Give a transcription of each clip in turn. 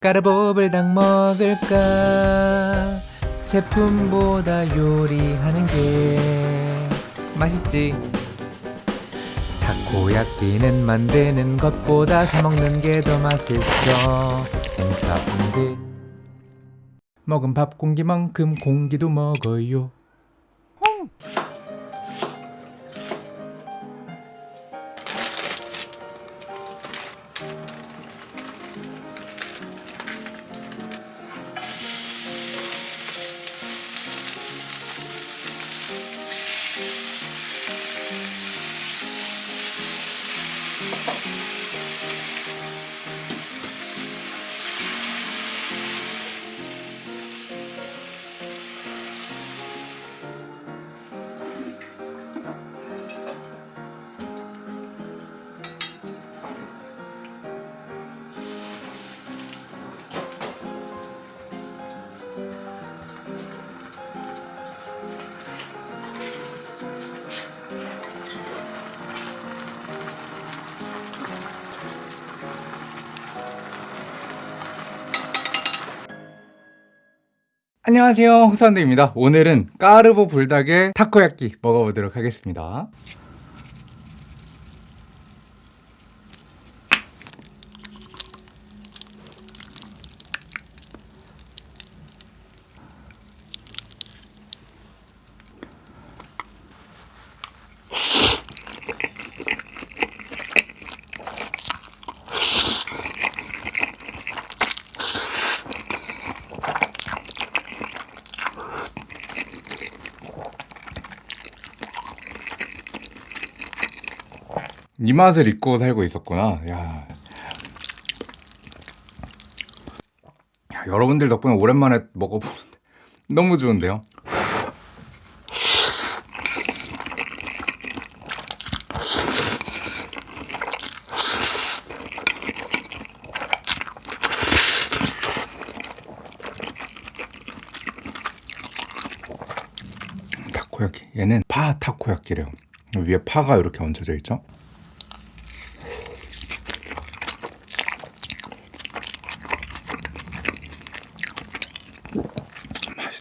까르보불닭 먹을까? 제품보다 요리하는 게 맛있지. 타코야끼는 만드는 것보다 사 먹는 게 더 맛있어. 행사분들 먹은 밥 공기만큼 공기도 먹어요 안녕하세요. 홍사운드입니다. 오늘은 까르보 불닭의 타코야끼 먹어보도록 하겠습니다 이 맛을 잊고 살고 있었구나. 야. 야, 여러분들 덕분에 오랜만에 먹어보는데 너무 좋은데요? 타코야끼 얘는 파 타코야끼래요. 위에 파가 이렇게 얹혀져 있죠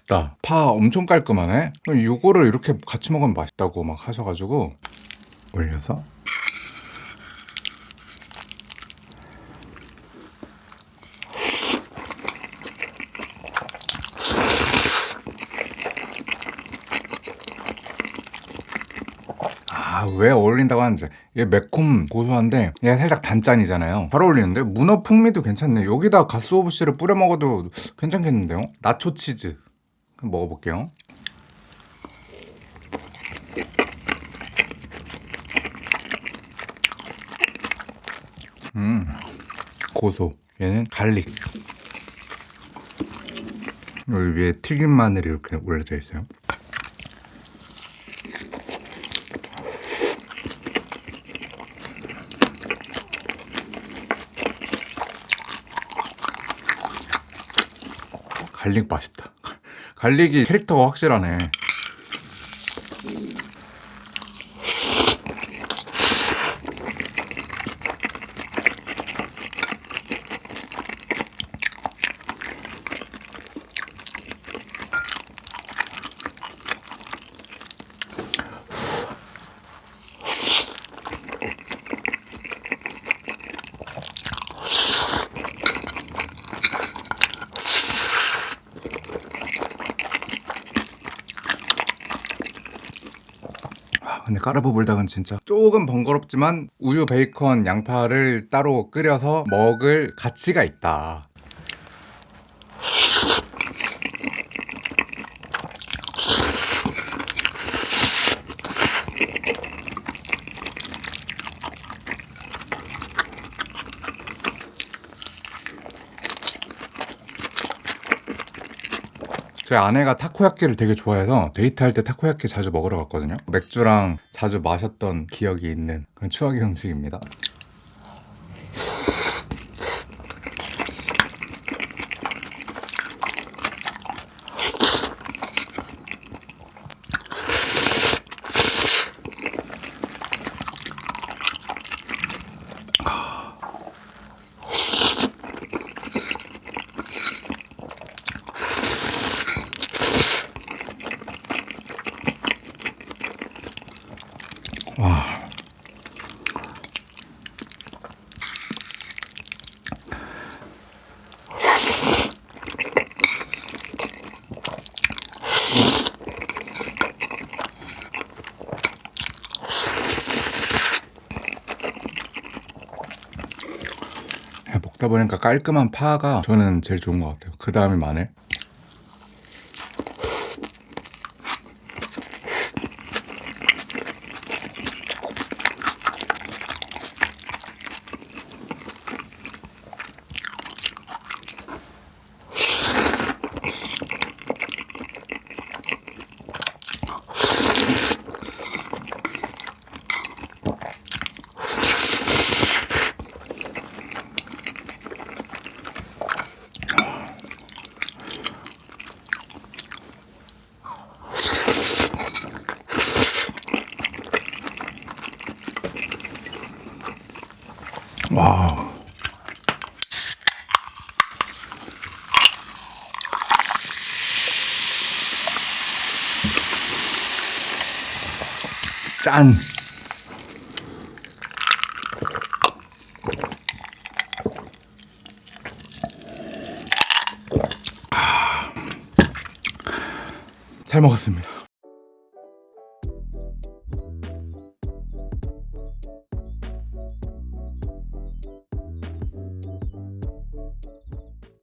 맛있다. 파 엄청 깔끔하네. 이거를 이렇게 같이 먹으면 맛있다고 막 하셔가지고 올려서. 아, 왜 어울린다고 하는지. 얘 매콤 고소한데 얘 살짝 단짠이잖아요. 잘 어울리는데? 문어 풍미도 괜찮네. 여기다 가쓰오부시를 뿌려 먹어도 괜찮겠는데요? 나초 치즈 먹어볼게요. 음 고소. 얘는 garlic. 여기 위에 튀김 마늘이 이렇게 올려져 있어요. 갈릭 맛있다 갈릭이 캐릭터가 확실하네 근데 까르보 불닭은 진짜 조금 번거롭지만 우유, 베이컨, 양파를 따로 끓여서 먹을 가치가 있다 저희 아내가 타코야끼를 되게 좋아해서 데이트할 때 타코야끼 자주 먹으러 갔거든요. 맥주랑 자주 마셨던 기억이 있는 그런 추억의 음식입니다 그러다 보니까 깔끔한 파가 저는 제일 좋은 것 같아요. 그 다음에 마늘. 와우. 짠. 아. 잘 먹었습니다.